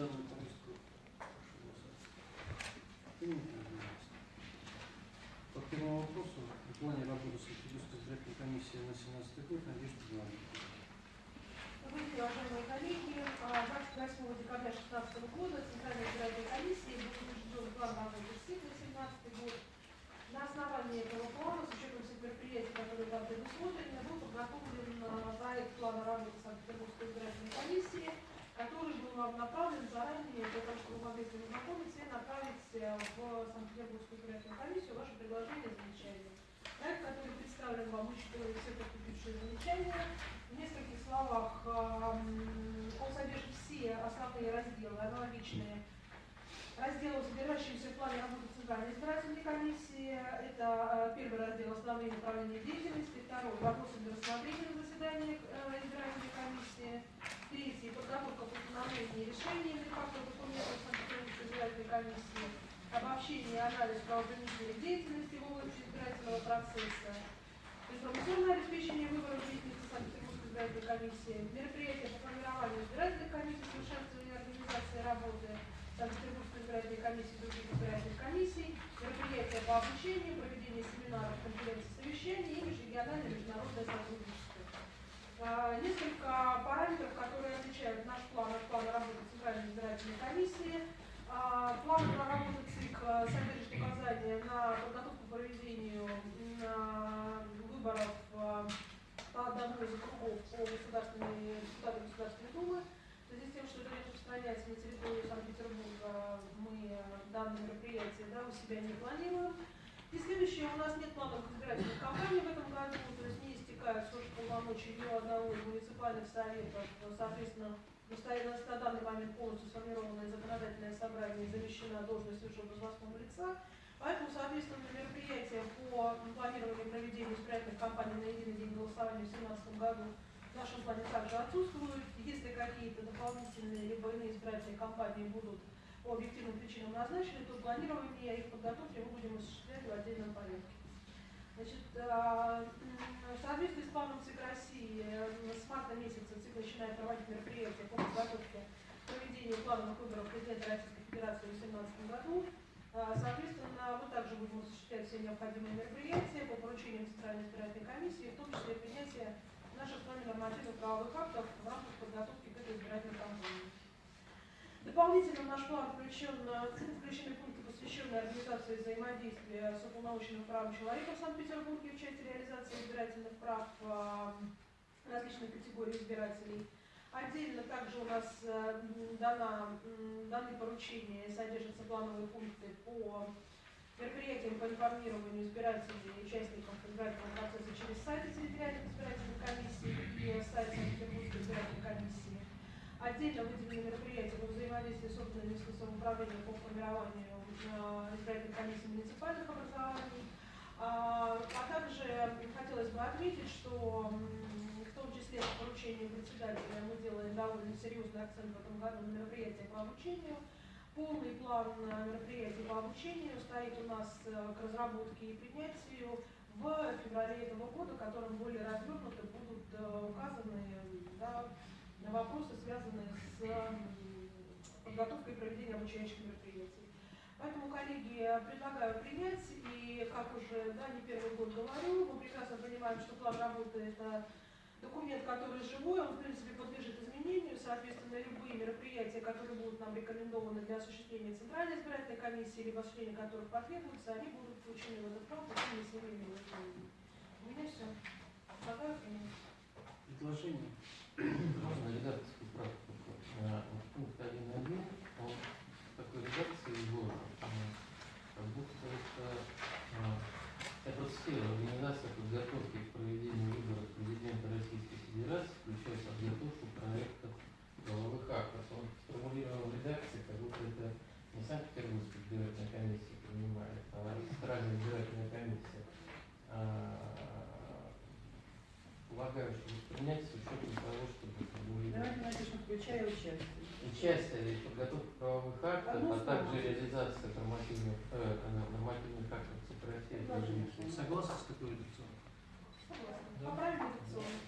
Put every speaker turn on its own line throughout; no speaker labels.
По первому вопросу, в плане работы Санкт-Петербургской избирательной комиссии на 17 год.
Добрый день, уважаемые коллеги. А, 28 декабря 2016 года Центральной избирательной комиссии был утвержден план работы СИК на 2017 год. На основании этого плана, с учетом всех мероприятий, которые там предусмотрены, был подготовлен а, проект плана работы Санкт-Петербургской избирательной комиссии, который был вам направлен заранее для того, чтобы вы могли с ним ознакомиться и э, в Санкт-Петербургскую избирательную комиссию ваше предложение и замечания. Проект, который представлен вам, учитывая все поступившие замечания, в нескольких словах, эм, он содержит все основные разделы, аналогичные разделу, содержащимся в плане работы Центральной избирательной комиссии. Это э, первый раздел «Основные направления деятельности», второй «Вопросы для рассмотрения на заседаниях э, избирательной комиссии», третий «Подготовка к установлению решений фактов документов Санкт-Петербургской избирательной комиссии», обобщение и анализ правоохранительной деятельности в области избирательного процесса, информационное обеспечение выборов деятельности Санкт-Петербургской избирательной комиссии, мероприятия по формированию избирательных комиссий, совершенствование организации работы Санкт-Петербургской избирательной комиссии и других избирательных комиссий, мероприятия по обучению, проведение семинаров, конференций, совещаний и межрегиональное международное сотрудничество. А, Несколько параметров, которые отличают наш план от плана работы Центральной избирательной комиссии. А, План работы ЦИК а, содержит указания на подготовку к проведению м, выборов а, по одному из округов по государственной, депутатам Государственной Думы. В связи с тем, что это распространяется на территорию Санкт-Петербурга, мы э, данное мероприятие да, у себя не планируем. И следующее, у нас нет планов избирательных кампаний в этом году, то есть не истекают срок полномочий у одного из муниципальных советов, соответственно, на данный момент полностью сформированное законодательное собрание замещена должность высшего должностного лица. Поэтому, соответственно, мероприятия по планированию проведения избирательных кампаний на единый день голосования в 2017 году в нашем плане также отсутствуют. Если какие-то дополнительные либо иные избирательные кампании будут по объективным причинам назначены, то планирование их подготовки мы будем осуществлять в отдельном порядке. Значит, в соответствии с планом ЦИК России э, с марта месяца ЦИК начинает проводить мероприятия по подготовке к проведению плановых выборов президента Российской Федерации в 2018 году. А, Соответственно, мы также будем осуществлять все необходимые мероприятия по поручениям Центральной избирательной комиссии, в том числе принятие наших с вами нормативных правовых актов в рамках подготовки к этой избирательной кампании. Дополнительно в наш план включен, э, включены пункты, посвященные организации взаимодействия с уполномоченным правом человека в Санкт-Петербурге в части реализации избирательных прав э, различных категорий избирателей. Отдельно также у нас э, дана, даны поручения, содержатся плановые пункты по мероприятиям по информированию избирателей и участников избирательного процесса через сайты территориальных избирательных комиссий и сайт Санкт-Петербургской избирательной комиссии. Отдельно выделены мероприятия по взаимодействию с органами самоуправления по формированию э, избирательных комиссий муниципальных образований. А, а также хотелось бы отметить, что в том числе по поручению председателя мы делаем довольно серьезный акцент в этом году на мероприятия по обучению. Полный план мероприятий по обучению стоит у нас э, к разработке и принятию в феврале этого года, которым более развернуто будут э, указаны да, на вопросы, связанные с м, подготовкой и проведением обучающих мероприятий. Поэтому, коллеги, предлагаю принять, и как уже да, не первый год говорю, мы прекрасно понимаем, что план работы – это документ, который живой, он, в принципе, подлежит изменению, соответственно, любые мероприятия, которые будут нам рекомендованы для осуществления Центральной избирательной комиссии, либо осуществления которых потребуется, они будут включены в этот план всеми изменениями. У меня все. Предлагаю.
Предложение.
Можно редакцию правку. Э, Пункт 1.1, он такой редакции изложен, э, как будто это, э, я процитирую, организация подготовки
участие
в подготовке правовых актов, а также реализация нормативных, э, нормативных актов цифровизации
режима.
Согласны с такой редакционной?
Согласна.
Да.
Поправим редакционную.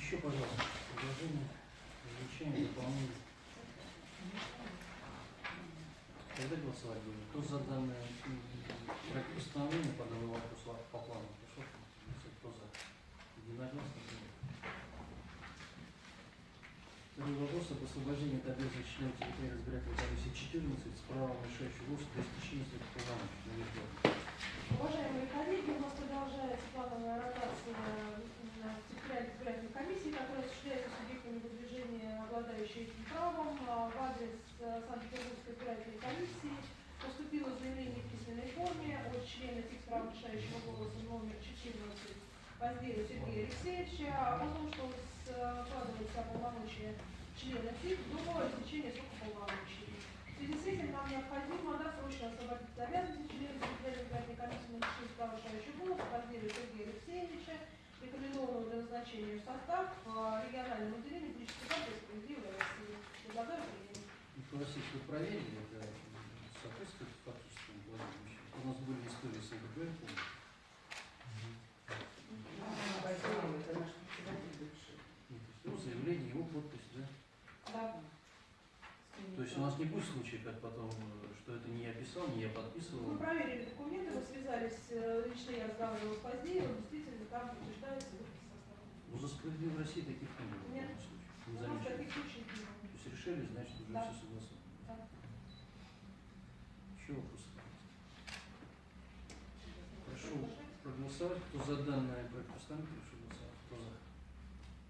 Еще, пожалуйста, предложение, замечание, дополнение. Когда голосовать будем? Кто за данное проект постановления по данному вопросу по плану пришел? Кто за? Единогласно? Второй вопрос об освобождении от обязанности членов территориальной избирательной комиссии 14 с правом решающего голоса до истечения. Надежда Ивановна.
Уважаемые коллеги, у нас продолжается плановая ротация на территориальной избирательной комиссии, которая осуществляется субъектами выдвижения, обладающими этим правом. А, В адрес э, Санкт-Петербургской избирательной комиссии поступило заявление в письменной форме от члена ТИК права решающего голоса номер 14 Поздеева Сергея Алексеевича о том, что складывается полномочия члена ТИК до истечения срока полномочий. В связи с этим нам необходимо досрочно освободить от обязанности территориальной избирательной комиссии на лишение права решающего голоса Поздеева Сергея Алексеевича, рекомендованного для назначения в состав э, регионального отделения политической партии «Справедливая Россия». Предлагаю принять.
Михаил Васильевич, вы проверили это соответствует фактическому положению? У нас были истории с НДП, помню.
Васильев, это наш председатель бывший.
Ну, то есть его заявление, его подпись, да?
Да.
То есть у нас не будет случая, как потом, что это не я писал, не я подписывал.
Мы проверили документы, мы связались, э, лично я разговаривала с Поздеевым, действительно там состава.
Ну, за справедливую России таких не было в
Нет.
случае. Не
У нас таких случаев не было.
То есть решили, значит, уже
Да.
все согласовано.
Да.
Еще вопросы? Прошу проголосовать. Кто за данное проект постановления, прошу голосовать. Кто за?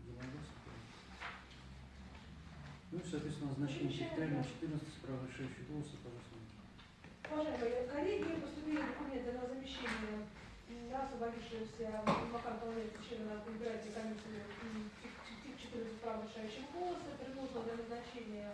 Единогласно. Ну и, соответственно, назначение территориального 14 права решающего голоса, пожалуйста.
Уважаемые коллеги, поступили документы на замещение на освободившегося вакантного места члена избирательной комиссии м, ТИК- ТИК 14 прав решающего голоса. Предложено для назначения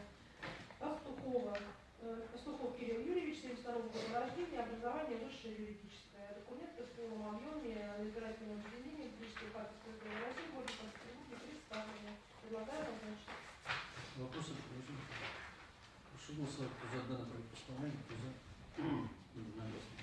Пастухова, э, Пастухов Кирилл Юрьевич, 72 года рождения, образование высшее юридическое. Документы в полном объеме на избирательном отделении политической партии в городе Санкт-Петербурге представлены. Предлагаю назначить.
Вопросы? Прошу голосовать. Кто за данное проект постановления, кто за? Единогласно.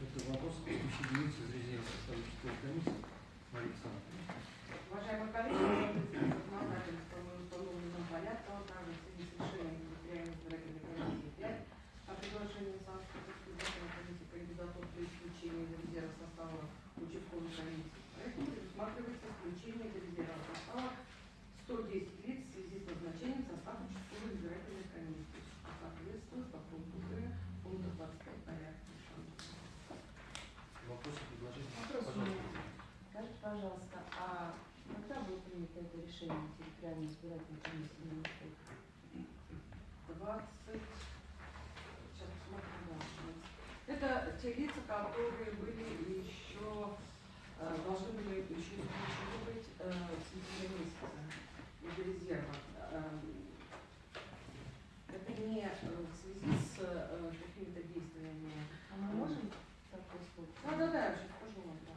Четвертый вопрос. Исключить единицы из резерва состава участковой комиссии. Мария Александровна.
Уважаемые коллеги, законодательство в установленном порядке, а также в связи с решением территориальной избирательной комиссии 5 о приглашении Санкт-Петербургской избирательной комиссии кандидатур для исключения из резерва состава участковой комиссии. Поэтому предусматривается исключение из резерва состава 110 лиц в связи с назначением в состав участковой избирательной комиссии, что соответствует по пункту Г пункта 25 порядка.
Вопросы, предложения?
Вопрос у меня.
Пожалуйста.
Скажите, пожалуйста, а когда было принято это решение территориальной избирательной комиссии номер пять?
20, сейчас посмотрим дальше. Это те лица, которые были еще, э, должны были еще исключены быть э, в сентябре месяце из резерва. Эм, Это не э, в связи с э, какими-то действиями.
А мы можем такой случай?
Да, да, да, я сейчас скажу вам, да.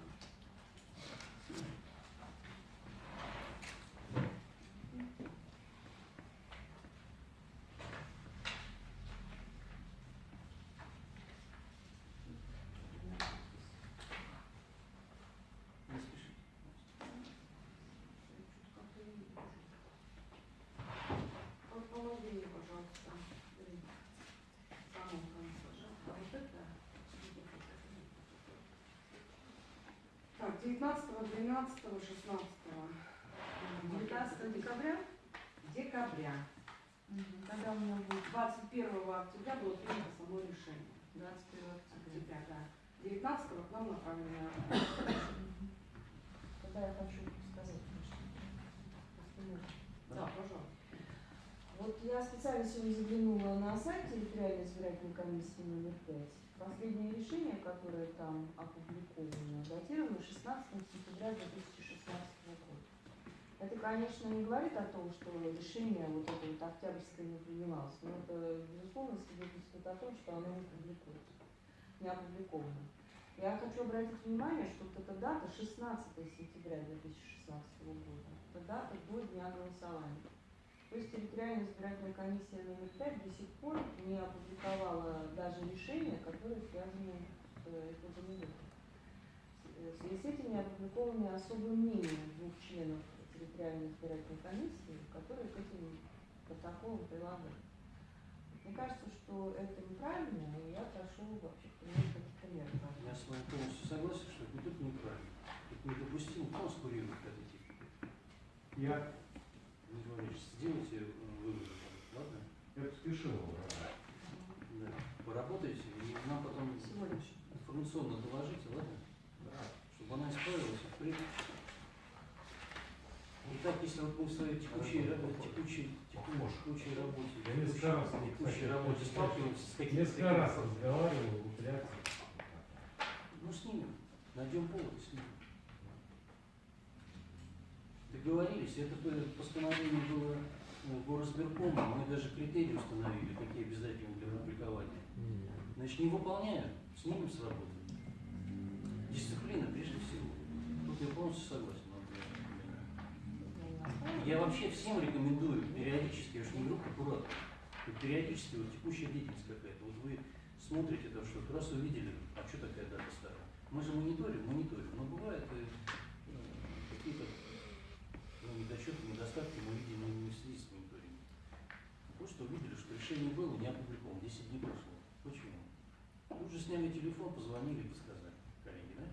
Не спешите.
Вот помоги мне, пожалуйста. Блин. В самом конце. А вот это? Так, 19, 12, 16. 19 декабря? Декабря.
Когда у меня будет
21 октября было принято само решение.
21 октября?
Октября, да. 19 к нам направлено.
Тогда я хочу сказать кое-что. Просто можно.
Да, пожалуйста.
Вот я специально сегодня заглянула на сайт территориальной избирательной комиссии номер 5. Последнее решение, которое там опубликовано, датировано 16 сентября 2016 года. Это, конечно, не говорит о том, что решение вот это вот октябрьское не принималось, но это, безусловно, свидетельствует о том, что оно не публикуется, не опубликовано. Я хочу обратить внимание, что вот эта дата 16 сентября 2016 года, это дата до дня голосования. То есть территориальная избирательная комиссия номер 5 до сих пор не опубликовала даже решения, которые связаны с выборов. Э, В связи с этим не опубликованы особые мнения двух членов территориальной избирательной комиссии, которые к этим протоколам прилагают. Мне кажется, что это неправильно, и я прошу вообще принять какие-то меры.
Я с вами полностью согласен, что это неправильно, это недопустимо конскурировать от этих.
Я,
Дмитрий Валерьевич, сделайте э, выводы, ладно?
я спешил.
Да. Поработайте, и нам потом информационно доложите, ладно? Чтобы она исправилась. Итак, если вот мы в своей текущей, текущей, текущей, текущей работе,
Я несколько раз
текущей,
не
работе сталкиваемся с какими-то
Несколько раз разговаривал, упрямся.
Ну, снимем. Найдем повод и снимем. Договорились, это постановление было э, горосберкома, мы даже критерии установили, какие обязательны для публикования. Значит, не выполняем, снимем с работы. Дисциплина прежде всего. Тут я полностью согласен. Я вообще всем рекомендую периодически, я уж не говорю прокуратор, вот периодически вот текущая деятельность какая-то. Вот вы смотрите там что-то, раз увидели, а что такая дата старая? Мы же мониторим, мониторим, но бывает э, э, какие-то ну, недочеты, недостатки мы видим не в связи с мониторингом. Просто увидели, что решение было, не опубликовано, 10 дней прошло. Почему? Сняли телефон, позвонили и сказали, коллеги, да?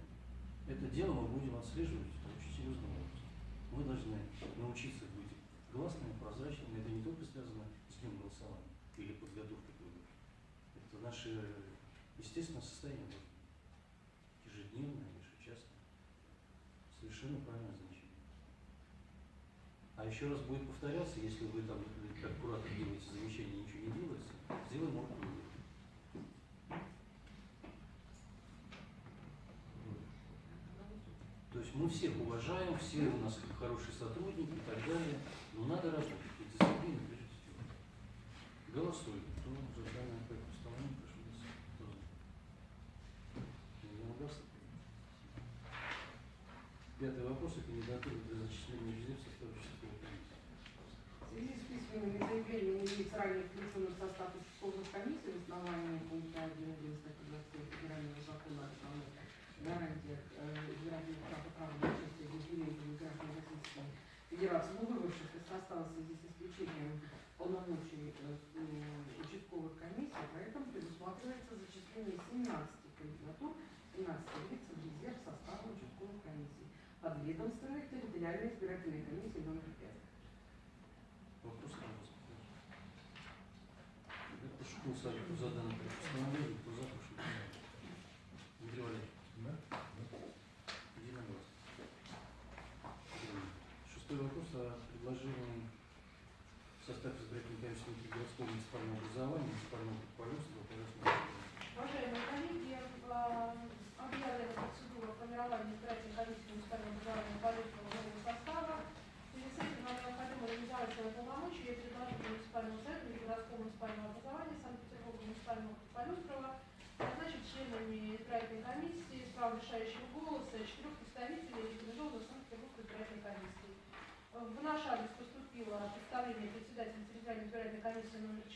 Это дело мы будем отслеживать очень серьезным образом. Мы должны научиться быть гласными, прозрачными. Это не только связано с днем голосования или подготовкой к выборам. Это наше естественное состояние. Ежедневное, ежечасное. Совершенно правильное замечание. А еще раз будет повторяться, если вы там, как куратор делаете есть мы всех уважаем, все у нас хорошие сотрудники и так далее, но надо работать, и дисциплина прежде всего. Голосуем. Кто за данное проект постановления, прошу голосовать. Пятый вопрос о кандидатуре для зачисления в состав участковой комиссии.
В связи с письменными заявлениями ранее включенных в состав участковых комиссий в основании пункта 1 статьи 27 Федерального закона о гарантиях э, избирательных прав и права граждан Российской Федерации, но выбывших из с исключением полномочий участковых комиссий, поэтому предусматривается зачисление 17 кандидатур, 17 лиц в резерв состава участковых комиссий подведомственных территориальной избирательной комиссии номер 5.
Вопрос на вас. Я прошу голосовать, кто за данное проект постановления, кто за, прошу голосовать. Дмитрий Валерьевич,
Да?
единогласно. Шестой вопрос о предложении в состав избирательной городского муниципального образования, муниципального предприятия,
Уважаемые коллеги, э, объявлена процедура формирования избирательной комиссии муниципального образования полезного нового состава. В связи с этим нам необходимо реализовать свои полномочия и предложить муниципальному совету или городского муниципального образования Санкт-Петербурга муниципального Полюстрова назначить членами избирательной комиссии с правом решающего голоса четырех представителей рекомендованных Санкт-Петербургской избирательной комиссии. В наш адрес поступило представление председателя территориальной избирательной комиссии номер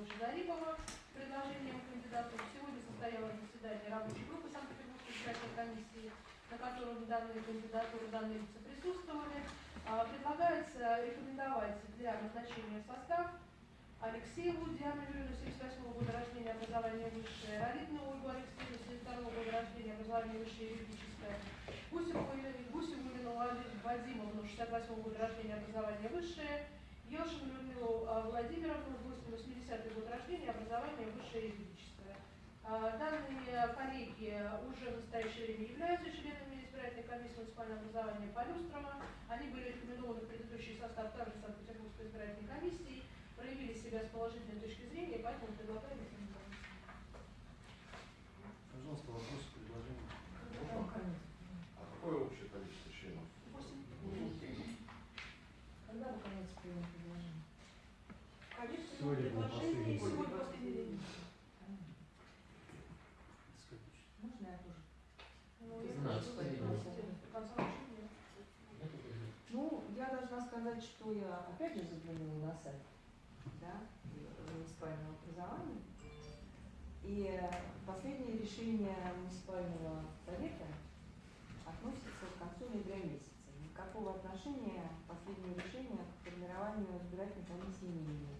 4 Ильдара Абдуловича Зарипова с предложением кандидатов. Сегодня состоялось заседание рабочей группы Санкт-Петербургской избирательной комиссии, на котором данные кандидатуры, данные лица присутствовали. А, Предлагается рекомендовать для назначения состав Алексееву Диану Юрьевну, 78 года рождения, образование высшее, Ралитину Ольгу Алексеевну, 72 года рождения, образование высшее юридическое, Гусеву, Елену Вадимовну, 68 года рождения, образование высшее, Елшину Людмилу Владимировну, 80 год рождения, образование высшее юридическое. А, Данные коллеги уже в настоящее время являются членами избирательной комиссии муниципального образования Полюстрова. Они были рекомендованы в предыдущий состав также Санкт-Петербургской избирательной комиссии, проявили себя с положительной точки зрения, поэтому предлагаем их инициировать.
Пожалуйста, вопросы, предложения.
А какое общее количество членов?
Восемь.
Когда вы конец примем предложение?
Количество
Сегодня был последний.
день.
Можно я тоже?
Ну, я.
Ну, я должна сказать, что я опять же заглянула на сайт да, муниципального образования. И э, последнее решение муниципального совета относится к концу ноября месяца. Никакого отношения последнее решение к формированию избирательной комиссии не имеет.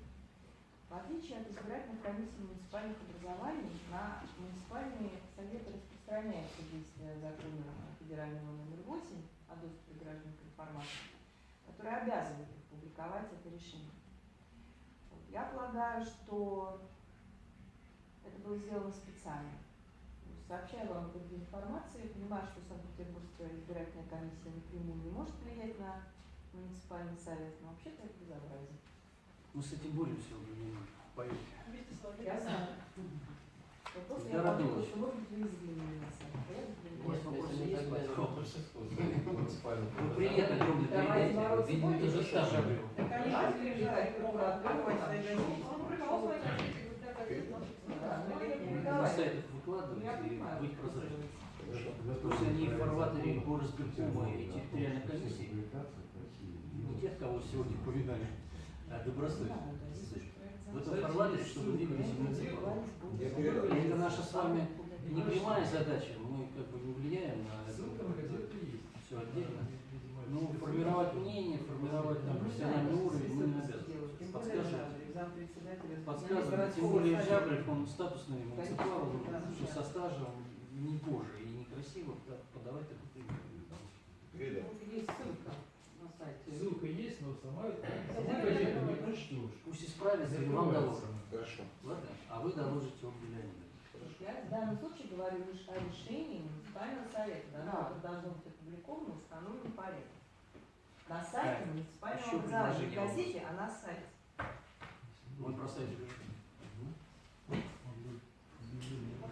В отличие от избирательных комиссий муниципальных образований, на муниципальные советы распространяется действие закона федерального номер 8 о доступе граждан к информации, который обязывает их публиковать это решение. Вот. Я полагаю, что это было сделано специально. Есть, Сообщаю вам об информации, понимаю, что Санкт-Петербургская избирательная комиссия напрямую не может влиять на муниципальный совет, но вообще-то это безобразие.
Мы с этим боремся уже немного, поверьте.
Вместе с вами.
Я знаю. Вот после
Я радуюсь.
что может быть вы извинили нас. а я
Нет,
извинилась.
вопросы
если
есть,
не своих муниципальных
Вы
Давайте
передайте.
бороться
Видимо,
будете?
то же.
Так они же приезжают, открывать свои.
Он
Ну ну не
На сайтах
Ну, я
и быть прозрачным.
Хорошо.
То есть они фарватере по разбиркома и территориальной комиссии, не тех, кого сегодня повидали, а добросовестно. В этом фарватере, чтобы двигались муниципалы. И это наша с вами не прямая задача, мы как бы не влияем на это. Все отдельно. Ну, формировать мнение, формировать там профессиональный уровень мы не обязаны. Подскажем. Подсказывать, тем более. Жабрик, он статусный муниципал, он
да.
со стажем, не позже и некрасиво да, подавать такую пример.
Вот Есть ссылка сайте.
Ссылка есть, но сама газету не прочтешь.
Пусть исправится и вам доложат.
хорошо.
Ладно? А вы доложите об Леонида.
Я в данном случае говорю лишь о решении муниципального совета, да,
Да.
которое должно быть опубликовано в установленном порядке. На сайте
Так,
муниципального образования, не в газете, а на сайте.
Мы проставили.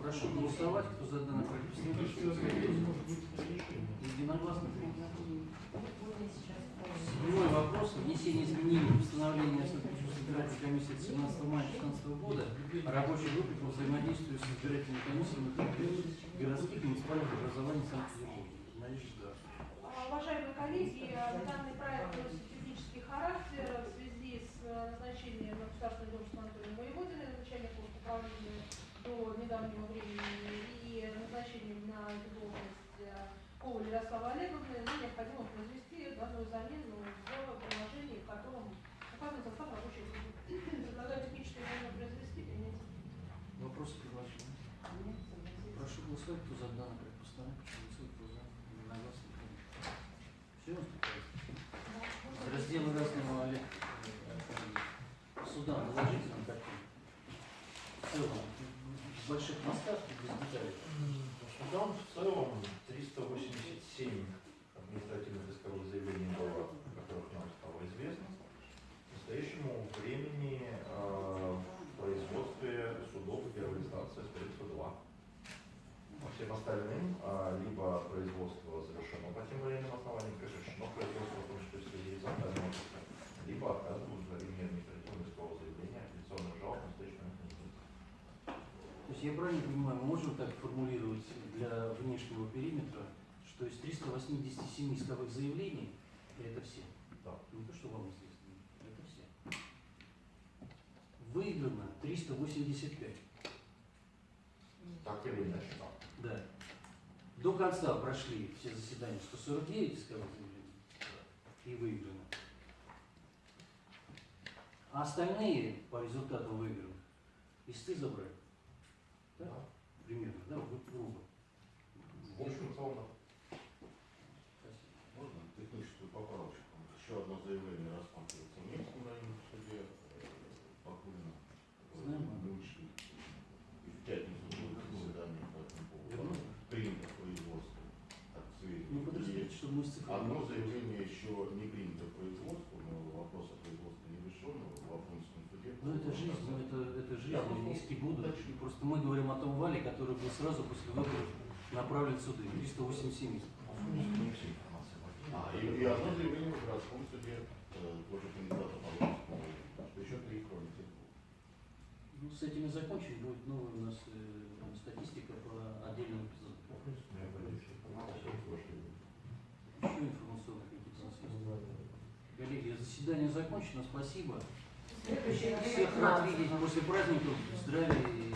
Прошу голосовать, кто за данный проект постановления. Единогласно.
Вот я сейчас
Седьмой вопрос. Внесение изменений в постановление Санкт-Петербургской избирательной комиссии от 17 мая 2016 года о рабочей группе по взаимодействию с на территории городских и муниципальных образований Санкт-Петербурга. Надежда.
А, Уважаемые коллеги, э, данный проект носит технический характер в связи с э, назначением на государственной должности Анатолия Воеводина, начальника управления до недавнего времени, и назначением на эту должность э, Коваль Ярослава Олеговны, нам необходимо произвести данную замену в приложении, в котором указан состав рабочей группы. Предлагаю техническое время произвести, принять.
Вопросы, предложения? Прошу голосовать, кто за данный проект постановления, прошу голосовать, кто за. Единогласно. Все, Разделы разного Олег. Суда, наложите нам картину. В целом, больших мостах и без деталей.
Судам в целом 387 административных исковых заявлений было, о которых нам стало известно. К настоящему времени э, в производстве судов первой инстанции остается два. По всем остальным э, либо производство завершено по тем или иным основаниям, прекращено производство, в том числе в связи с отказом от иска, либо отказывают в удовлетворении административного искового заявления, апелляционных жалоб на настоящий момент не имеется.
То есть я правильно понимаю, мы можем так формулировать для внешнего периметра, что из 387 исковых заявлений, это все,
Да.
не то, что вам известно, это все, выиграно 385.
Так или иначе, да.
Да. До конца прошли все заседания 149 исковых заявлений и выиграно. А остальные по результатам выигранных исты забрали. Да? Примерно, да, вот грубо.
В общем, в целом, да.
Спасибо.
Можно техническую поправочку? Еще одно заявление рассматривается в Минском районном суде э, Бакулина.
Знаем.
Мы учли. И в пятницу будет заседание по этому поводу. Принято производство.
Ну, подождите,
И
чтобы мы.
Одно заявление еще не принято производство, но вопрос о производстве не решен в Афонском суде.
Ну, это жизнь,
просто
иски будут. Просто мы говорим о том вале, который был сразу после выборов направлен в суды. 387 исков.
не все информация
А, и, и одно заявление в городском суде, э, тоже кандидата Павловского, еще три двух.
Ну, с этим и закончим. Будет новая у нас э, статистика по отдельным эпизодам. Еще информационных каких-то у нас есть. Коллеги, заседание закончено. Спасибо. Всех рад видеть после праздников. Здравия и,